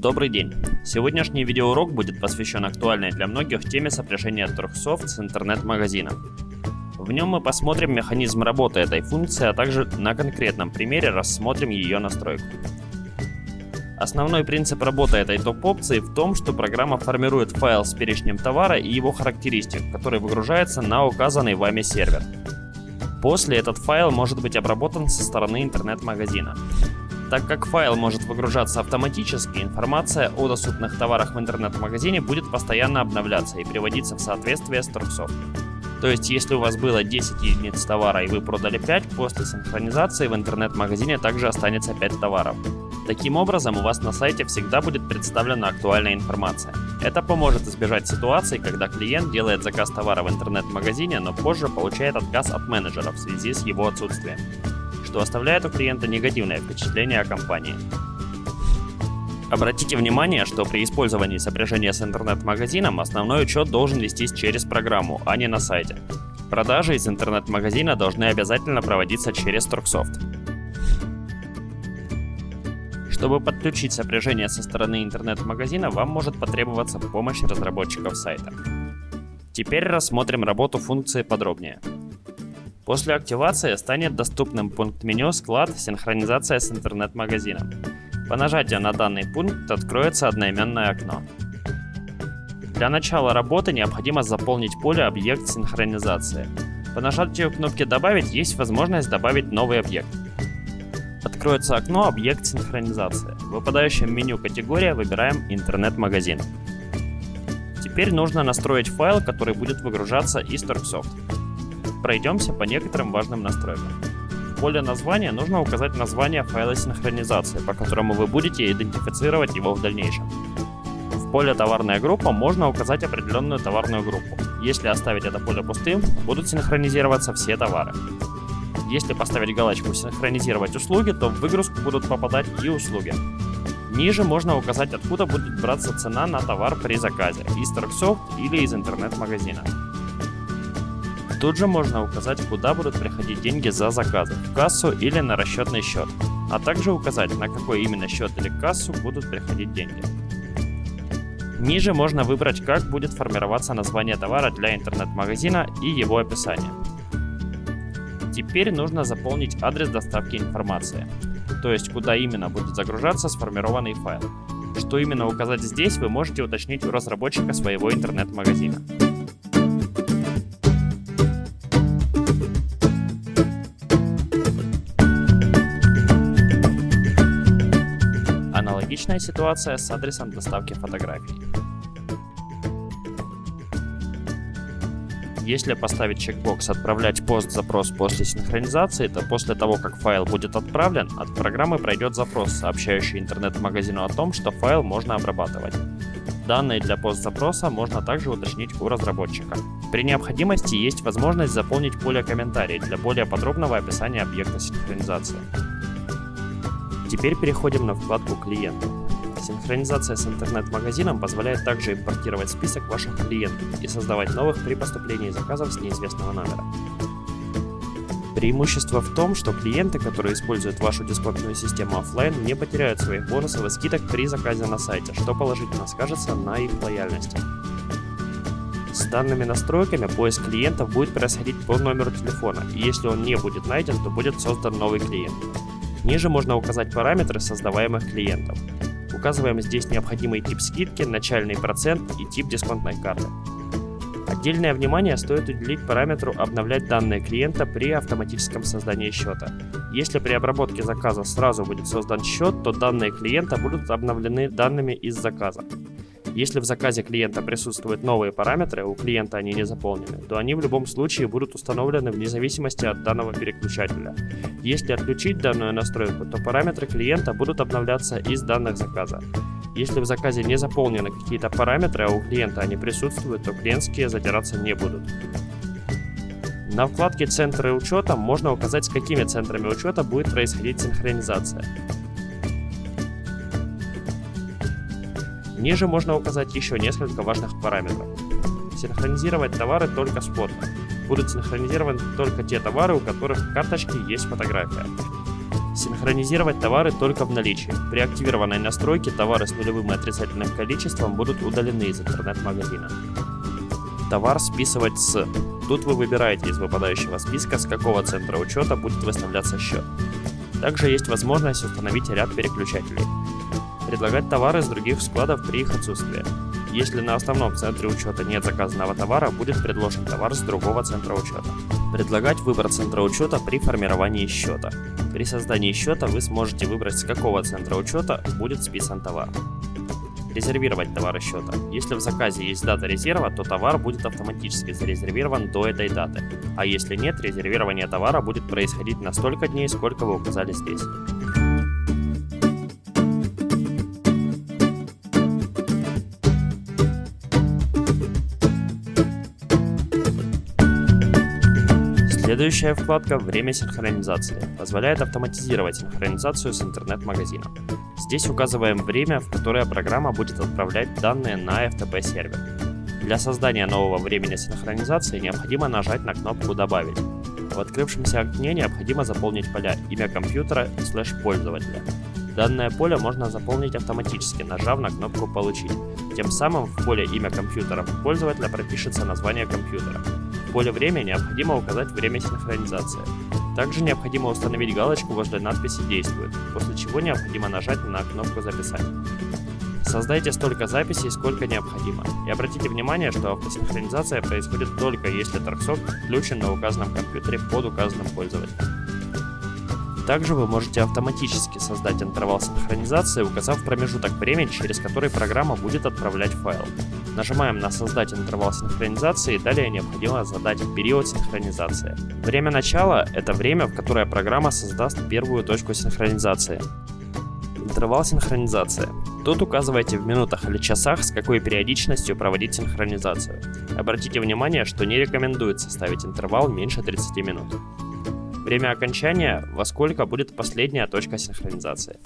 Добрый день! Сегодняшний видеоурок будет посвящен актуальной для многих теме сопряжения Торгсофт с интернет-магазином. В нем мы посмотрим механизм работы этой функции, а также на конкретном примере рассмотрим ее настройку. Основной принцип работы этой топ-опции в том, что программа формирует файл с перечнем товара и его характеристик, который выгружается на указанный вами сервер. После этот файл может быть обработан со стороны интернет-магазина. Так как файл может выгружаться автоматически, информация о доступных товарах в интернет-магазине будет постоянно обновляться и приводиться в соответствие с Торксофт. То есть, если у вас было 10 единиц товара и вы продали 5, после синхронизации в интернет-магазине также останется 5 товаров. Таким образом, у вас на сайте всегда будет представлена актуальная информация. Это поможет избежать ситуаций, когда клиент делает заказ товара в интернет-магазине, но позже получает отказ от менеджера в связи с его отсутствием что оставляет у клиента негативное впечатление о компании. Обратите внимание, что при использовании сопряжения с интернет-магазином основной учет должен вестись через программу, а не на сайте. Продажи из интернет-магазина должны обязательно проводиться через Торксофт. Чтобы подключить сопряжение со стороны интернет-магазина, вам может потребоваться помощь разработчиков сайта. Теперь рассмотрим работу функции подробнее. После активации станет доступным пункт меню «Склад. Синхронизация с интернет-магазином». По нажатию на данный пункт откроется одноименное окно. Для начала работы необходимо заполнить поле «Объект синхронизации». По нажатию кнопки «Добавить» есть возможность добавить новый объект. Откроется окно «Объект синхронизации». В выпадающем меню «Категория» выбираем «Интернет-магазин». Теперь нужно настроить файл, который будет выгружаться из Торксофт. Пройдемся по некоторым важным настройкам. В поле названия нужно указать название файла синхронизации, по которому вы будете идентифицировать его в дальнейшем. В поле «Товарная группа» можно указать определенную товарную группу. Если оставить это поле пустым, будут синхронизироваться все товары. Если поставить галочку «Синхронизировать услуги», то в выгрузку будут попадать и услуги. Ниже можно указать, откуда будет браться цена на товар при заказе, из Торксофт или из интернет-магазина. Тут же можно указать, куда будут приходить деньги за заказы, в кассу или на расчетный счет, а также указать, на какой именно счет или кассу будут приходить деньги. Ниже можно выбрать, как будет формироваться название товара для интернет-магазина и его описание. Теперь нужно заполнить адрес доставки информации, то есть куда именно будет загружаться сформированный файл. Что именно указать здесь, вы можете уточнить у разработчика своего интернет-магазина. Аналогичная ситуация с адресом доставки фотографий. Если поставить чекбокс «Отправлять пост-запрос после синхронизации», то после того, как файл будет отправлен, от программы пройдет запрос, сообщающий интернет-магазину о том, что файл можно обрабатывать. Данные для пост-запроса можно также уточнить у разработчика. При необходимости есть возможность заполнить поле комментарий для более подробного описания объекта синхронизации. Теперь переходим на вкладку «Клиенты». Синхронизация с интернет-магазином позволяет также импортировать список ваших клиентов и создавать новых при поступлении заказов с неизвестного номера. Преимущество в том, что клиенты, которые используют вашу дисконтную систему офлайн, не потеряют своих бонусов и скидок при заказе на сайте, что положительно скажется на их лояльности. С данными настройками поиск клиентов будет происходить по номеру телефона, и если он не будет найден, то будет создан новый клиент. Ниже можно указать параметры создаваемых клиентов. Указываем здесь необходимый тип скидки, начальный процент и тип дисконтной карты. Отдельное внимание стоит уделить параметру «Обновлять данные клиента при автоматическом создании счета». Если при обработке заказа сразу будет создан счет, то данные клиента будут обновлены данными из заказа. Если в заказе клиента присутствуют новые параметры, у клиента они не заполнены, то они в любом случае будут установлены вне зависимости от данного переключателя. Если отключить данную настройку, то параметры клиента будут обновляться из данных заказа. Если в заказе не заполнены какие-то параметры, а у клиента они присутствуют, то клиентские задираться не будут. На вкладке «Центры учета» можно указать, с какими центрами учета будет происходить синхронизация. Ниже можно указать еще несколько важных параметров. Синхронизировать товары только с фото. Будут синхронизированы только те товары, у которых в карточке есть фотография. Синхронизировать товары только в наличии. При активированной настройке товары с нулевым и отрицательным количеством будут удалены из интернет-магазина. Товар списывать с. Тут вы выбираете из выпадающего списка, с какого центра учета будет выставляться счет. Также есть возможность установить ряд переключателей. Предлагать товары с других складов при их отсутствии. Если на основном центре учета нет заказанного товара, будет предложен товар с другого центра учета. Предлагать выбор центра учета при формировании счета. При создании счета вы сможете выбрать, с какого центра учета будет списан товар. Резервировать товары счета. Если в заказе есть дата резерва, то товар будет автоматически зарезервирован до этой даты. А если нет, резервирование товара будет происходить на столько дней, сколько вы указали здесь. Следующая вкладка «Время синхронизации» позволяет автоматизировать синхронизацию с интернет-магазином. Здесь указываем время, в которое программа будет отправлять данные на FTP сервер. Для создания нового времени синхронизации необходимо нажать на кнопку «Добавить». В открывшемся окне необходимо заполнить поля имя компьютера и слэш пользователя. Данное поле можно заполнить автоматически, нажав на кнопку «Получить». Тем самым в поле имя компьютера пользователя пропишется название компьютера. В поле «Время» необходимо указать время синхронизации. Также необходимо установить галочку возле надписи «Действует», после чего необходимо нажать на кнопку «Записать». Создайте столько записей, сколько необходимо. И обратите внимание, что автосинхронизация происходит только если торксок включен на указанном компьютере под указанным пользователем. Также вы можете автоматически создать интервал синхронизации, указав промежуток времени, через который программа будет отправлять файл. Нажимаем на «Создать интервал синхронизации» и далее необходимо задать период синхронизации. Время начала – это время, в которое программа создаст первую точку синхронизации. Интервал синхронизации. Тут указывайте в минутах или часах, с какой периодичностью проводить синхронизацию. Обратите внимание, что не рекомендуется ставить интервал меньше 30 минут. Время окончания, во сколько будет последняя точка синхронизации.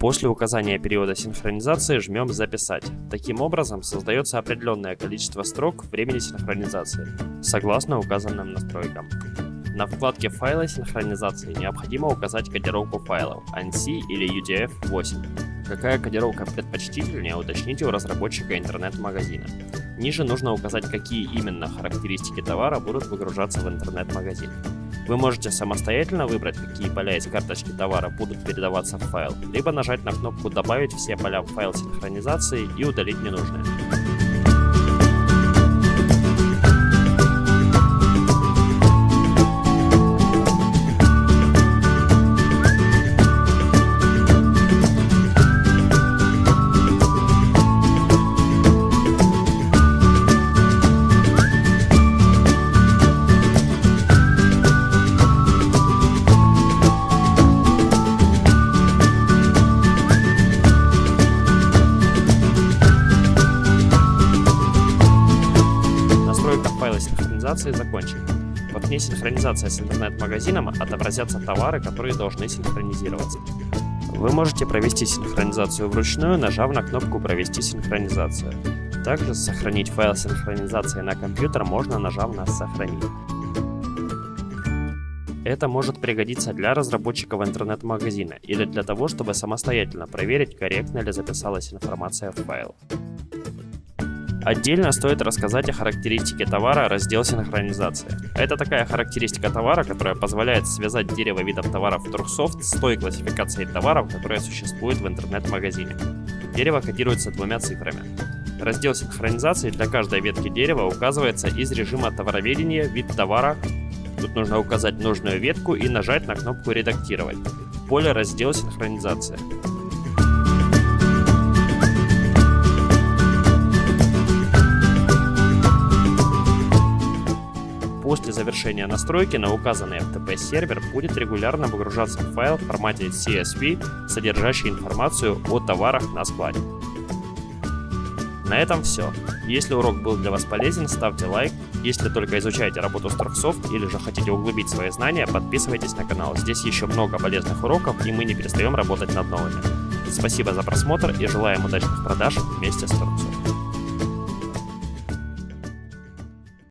После указания периода синхронизации жмем «Записать». Таким образом, создается определенное количество строк времени синхронизации, согласно указанным настройкам. На вкладке «Файлы синхронизации» необходимо указать кодировку файлов ANSI или UTF-8. Какая кодировка предпочтительнее, уточните у разработчика интернет-магазина. Ниже нужно указать, какие именно характеристики товара будут выгружаться в интернет-магазин. Вы можете самостоятельно выбрать, какие поля из карточки товара будут передаваться в файл, либо нажать на кнопку «Добавить все поля в файл синхронизации» и удалить ненужные. Синхронизации закончена. В окне синхронизация с интернет-магазином отобразятся товары, которые должны синхронизироваться. Вы можете провести синхронизацию вручную, нажав на кнопку «Провести синхронизацию». Также сохранить файл синхронизации на компьютер можно, нажав на «Сохранить». Это может пригодиться для разработчиков интернет-магазина или для того, чтобы самостоятельно проверить, корректно ли записалась информация в файл. Отдельно стоит рассказать о характеристике товара раздел синхронизации. Это такая характеристика товара, которая позволяет связать дерево видов товаров Turksoft с той классификацией товаров, которая существует в интернет-магазине. Дерево кодируется двумя цифрами. Раздел синхронизации для каждой ветки дерева указывается из режима товароведения вид товара. Тут нужно указать нужную ветку и нажать на кнопку «Редактировать». Поле раздел синхронизации. Завершения настройки на указанный FTP сервер будет регулярно выгружаться файл в формате CSV, содержащий информацию о товарах на складе. На этом все. Если урок был для вас полезен, ставьте лайк. Если только изучаете работу с Turksoft или же хотите углубить свои знания, подписывайтесь на канал. Здесь еще много полезных уроков, и мы не перестаем работать над новыми. Спасибо за просмотр и желаем удачных продаж вместе с Turksoft.